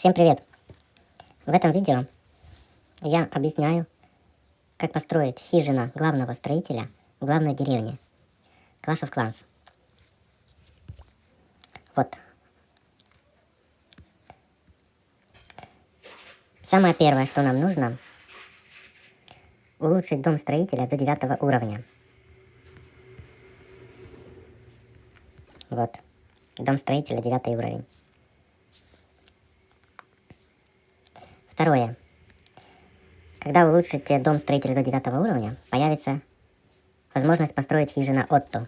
Всем привет! В этом видео я объясняю, как построить хижина главного строителя в главной деревне Clash of Clans. Вот. Самое первое, что нам нужно, улучшить дом строителя до девятого уровня. Вот. Дом строителя девятый уровень. Второе. Когда вы улучшите дом строителя до девятого уровня, появится возможность построить хижина Отто.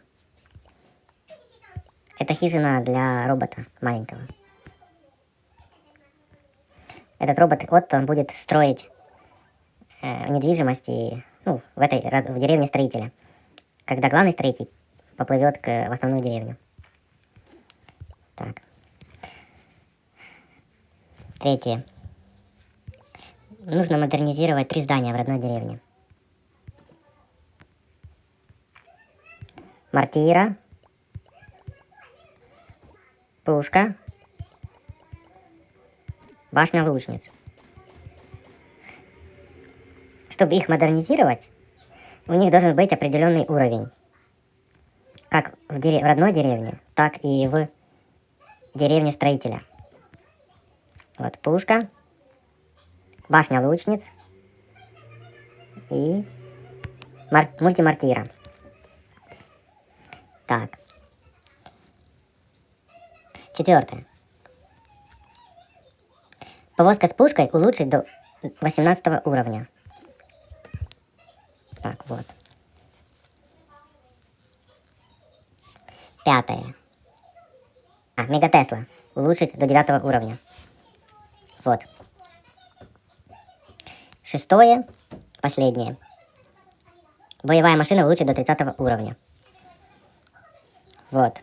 Это хижина для робота маленького. Этот робот Отто будет строить э, недвижимость и, ну, в этой в деревне строителя, когда главный строитель поплывет к, в основную деревню. Так. Третье нужно модернизировать три здания в родной деревне. Мартира, пушка, башня лучниц. Чтобы их модернизировать, у них должен быть определенный уровень. Как в, дерев... в родной деревне, так и в деревне строителя. Вот пушка башня лучниц и мар мультимартира. Так. Четвертое. Повозка с пушкой улучшить до 18 уровня. Так, вот. Пятое. А, Мегатесла. Улучшить до 9 уровня. Вот. Шестое, последнее. Боевая машина улучшит до 30 уровня. Вот.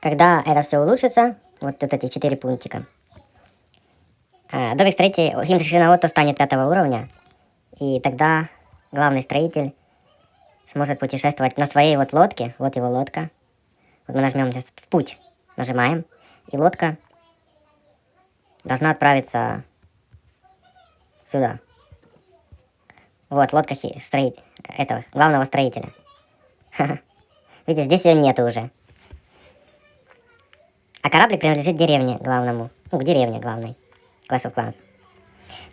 Когда это все улучшится, вот эти четыре пунктика, э, домик строитель, химтрешина Отто станет пятого уровня, и тогда главный строитель сможет путешествовать на своей вот лодке, вот его лодка. Вот мы нажмем сейчас в путь, нажимаем, и лодка должна отправиться сюда. Вот, лодка строитель, этого, главного строителя. Видите, здесь ее нету уже. А кораблик принадлежит деревне главному. Ну, к деревне главной. Clash of Clans.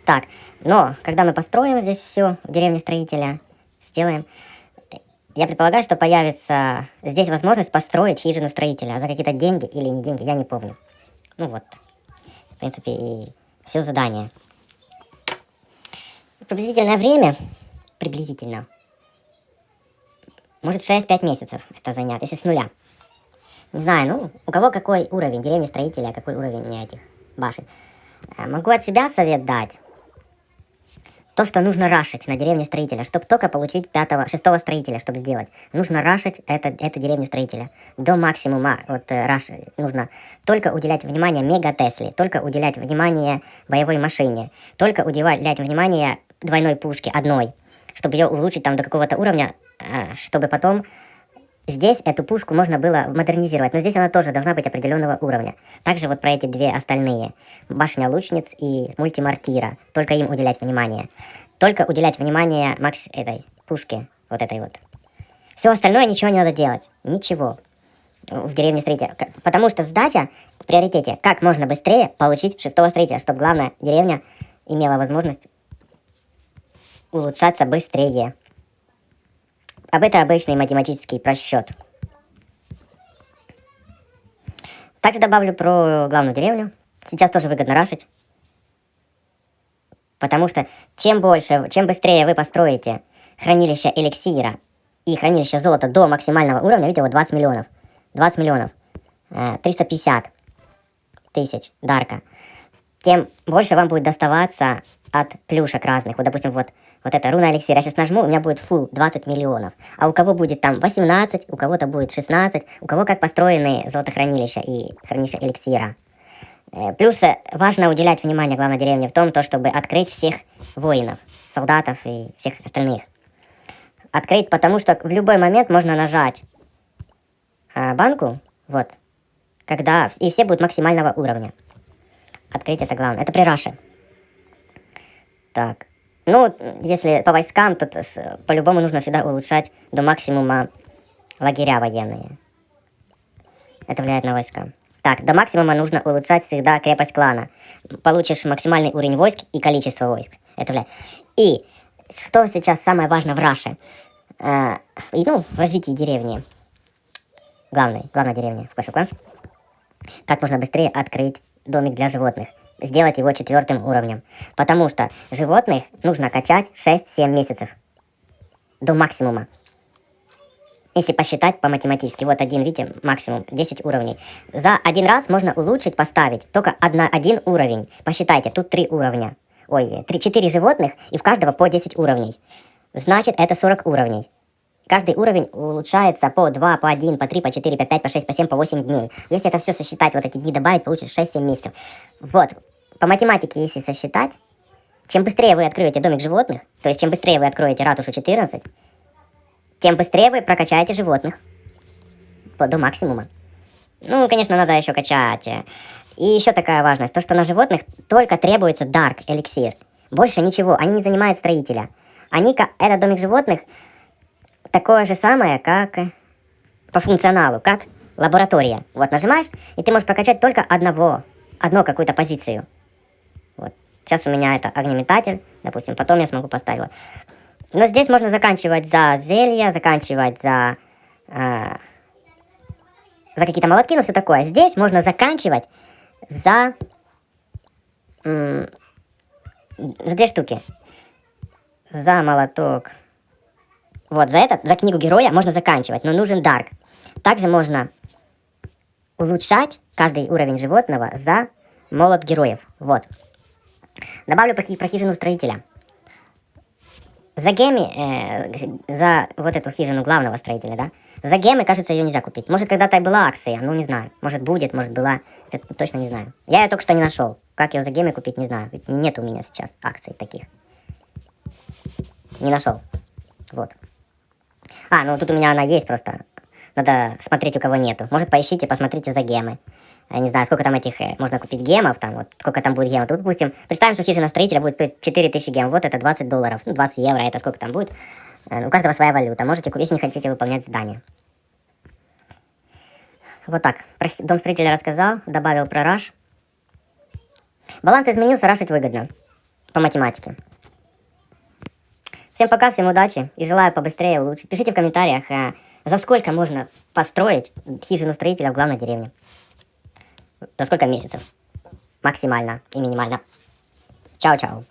Так, но, когда мы построим здесь все в деревне строителя, сделаем, я предполагаю, что появится здесь возможность построить хижину строителя за какие-то деньги или не деньги, я не помню. Ну вот, в принципе, и все задание приблизительное время, приблизительно, может 6-5 месяцев это занять, если с нуля. Не знаю, ну, у кого какой уровень, деревни строителя, какой уровень этих башен. Э, могу от себя совет дать то, что нужно рашить на деревне строителя, чтобы только получить пятого, шестого строителя, чтобы сделать. Нужно рашить это, эту деревню строителя до максимума. Вот э, раш, нужно только уделять внимание мега Тесле, только уделять внимание боевой машине, только уделять внимание двойной пушке, одной, чтобы ее улучшить там до какого-то уровня, э, чтобы потом Здесь эту пушку можно было модернизировать, но здесь она тоже должна быть определенного уровня. Также вот про эти две остальные. Башня лучниц и мультимартира. Только им уделять внимание. Только уделять внимание макс этой пушке. Вот этой вот. Все остальное ничего не надо делать. Ничего. В деревне строителя. Потому что задача в приоритете. Как можно быстрее получить шестого строителя. Чтобы главная деревня имела возможность улучшаться быстрее. Об это обычный математический просчет. Также добавлю про главную деревню. Сейчас тоже выгодно рашить. Потому что чем больше, чем быстрее вы построите хранилище эликсира и хранилище золота до максимального уровня, видите, вот 20 миллионов. 20 миллионов. 350 э, тысяч дарка. Тем больше вам будет доставаться от плюшек разных. Вот, допустим, вот, вот это руна эликсир. Я сейчас нажму, у меня будет full 20 миллионов. А у кого будет там 18, у кого-то будет 16, у кого как построены золотохранилища и хранилища эликсира. Э, плюс э, важно уделять внимание главной деревне в том, то, чтобы открыть всех воинов, солдатов и всех остальных. Открыть, потому что в любой момент можно нажать а, банку, вот, когда, и все будут максимального уровня. открыть это главное. Это при Раше. Так. Ну, если по войскам, то по-любому нужно всегда улучшать до максимума лагеря военные. Это влияет на войска. Так, до максимума нужно улучшать всегда крепость клана. Получишь максимальный уровень войск и количество войск. Это влияет. И что сейчас самое важное в Раше? Э, и, ну, в развитии деревни. Главной, главная деревня в Clash of. Как можно быстрее открыть домик для животных. Сделать его четвертым уровнем. Потому что животных нужно качать 6-7 месяцев. До максимума. Если посчитать по математически, вот один, видите, максимум 10 уровней. За один раз можно улучшить, поставить только одна, один уровень. Посчитайте, тут три уровня. Ой, 3-4 животных, и в каждого по 10 уровней. Значит, это 40 уровней. Каждый уровень улучшается по 2, по 1, по 3, по 4, по 5, по 6, по 7, по 8 дней. Если это все сосчитать, вот эти дни добавить, получится 6-7 месяцев. Вот, по математике, если сосчитать, чем быстрее вы откроете домик животных, то есть чем быстрее вы откроете ратушу 14, тем быстрее вы прокачаете животных до максимума. Ну, конечно, надо еще качать. И еще такая важность, то, что на животных только требуется Dark эликсир. Больше ничего, они не занимают строителя. Они, этот домик животных, такое же самое, как по функционалу, как лаборатория. Вот нажимаешь, и ты можешь прокачать только одного, одну какую-то позицию. Сейчас у меня это огнеметатель, допустим, потом я смогу поставить его. Но здесь можно заканчивать за зелья, заканчивать за, э, за какие-то молотки, ну все такое. Здесь можно заканчивать за, э, за две штуки. За молоток. Вот, за этот, за книгу героя можно заканчивать, но нужен дарк. Также можно улучшать каждый уровень животного за молот героев. Вот. Добавлю про, про хижину строителя. За геми, э, за вот эту хижину главного строителя, да, за гемы, кажется, ее нельзя купить. Может, когда-то и была акция, ну, не знаю. Может, будет, может, была. Это точно не знаю. Я ее только что не нашел. Как ее за гемы купить, не знаю. Ведь нет у меня сейчас акций таких. Не нашел. Вот. А, ну тут у меня она есть просто. Надо смотреть, у кого нету. Может, поищите, посмотрите за гемы не знаю, сколько там этих, э, можно купить гемов, там, вот, сколько там будет гемов. Тут, допустим, представим, что хижина строителя будет стоить 4000 гемов, вот это 20 долларов, ну, 20 евро, это сколько там будет. Э, у каждого своя валюта, можете купить, если не хотите выполнять задание. Вот так, про дом строителя рассказал, добавил про раш. Баланс изменился, рашить выгодно, по математике. Всем пока, всем удачи и желаю побыстрее улучшить. Пишите в комментариях, э, за сколько можно построить хижину строителя в главной деревне. За сколько месяцев? Максимально и минимально. Чао-чао.